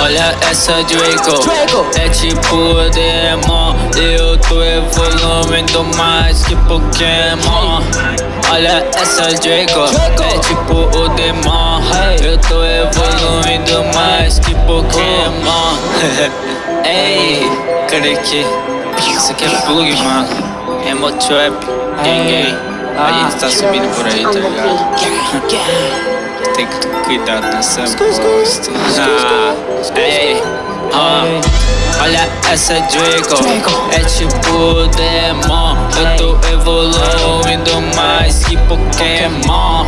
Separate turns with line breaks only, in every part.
Olha essa Draco, é tipo o Demon. Eu tô evoluindo mais que Pokémon. Olha essa Draco, é tipo o Demon. Eu tô evoluindo mais que Pokémon. Ei, que Isso aqui é plug, mano. Emo Trap, gang A gente tá subindo por aí, tá ligado? Tem que ter cuidado nessa bosta. Ah, ei, ah, olha essa Draco, é tipo Demon. Eu tô evoluindo mais que Pokémon.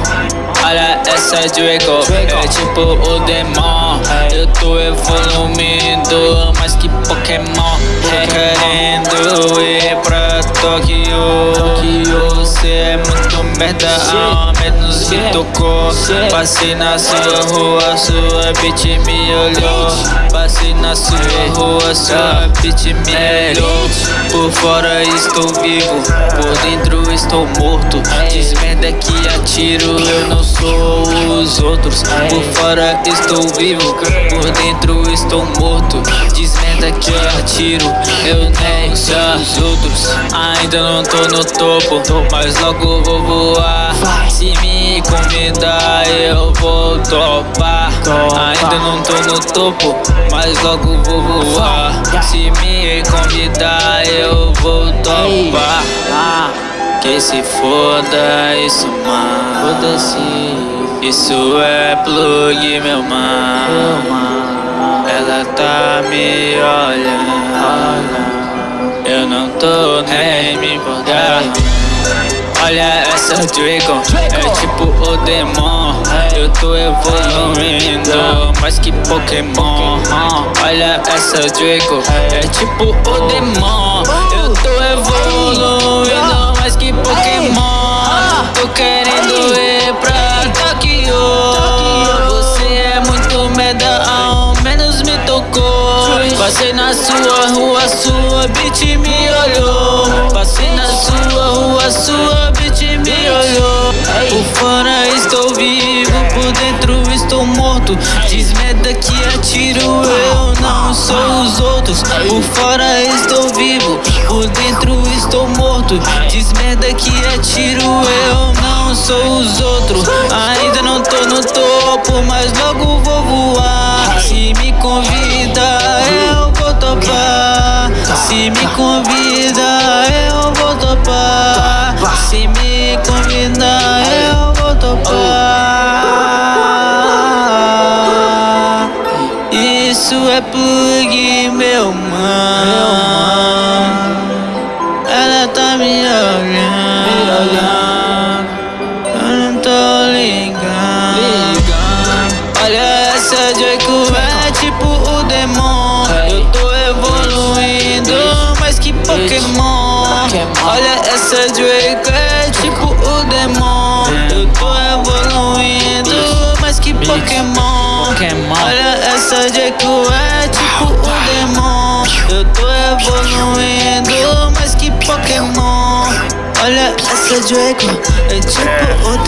Olha essa Draco, é tipo o Demon. Eu tô evoluindo mais que Pokémon. Querendo ir pra Tóquio. Você é muito merda, me tocou. Passei na sua rua, sua bitch me olhou. Passei na sua rua, sua bitch me olhou. Por fora estou vivo, por dentro estou morto. Diz que atiro, eu não sou os outros. Por fora estou vivo, por dentro estou morto. Diz que atiro, eu nem sou os outros. Ainda não tô no topo, mas logo vou voar. Se me convidar, eu vou topar. Ainda não tô no topo, mas logo vou voar. Se me convidar, eu vou topar. Que se foda isso, mano. Foda-se. Isso é plug, meu mano. Ela tá me olhando. Eu não tô nem me importando. Olha essa Dragon, é tipo o Demon. Eu tô evoluindo mais que Pokémon. Olha essa Dragon, é tipo o Demon. Eu tô evoluindo mais que Pokémon. Tô querendo ir pra Tokyo. Você é muito merda, ao menos me tocou. Passei na sua rua, sua estou morto. Diz merda que atiro, eu não sou os outros. Por fora estou vivo, por dentro estou morto. Diz merda que atiro, eu não sou os outros. Ainda não tô no topo, mas logo vou voar. Se me convida, eu vou topar. Se me convida, é meu mano Ela tá me olhando. Eu não tô ligando Olha essa Draco é tipo o Demon Eu tô evoluindo mais que Pokémon? Olha essa Draco é tipo o Demon Eu tô evoluindo mais que Pokémon? Olha essa Draco é evoluindo mais que Pokémon Olha essa Draco é tipo o Demon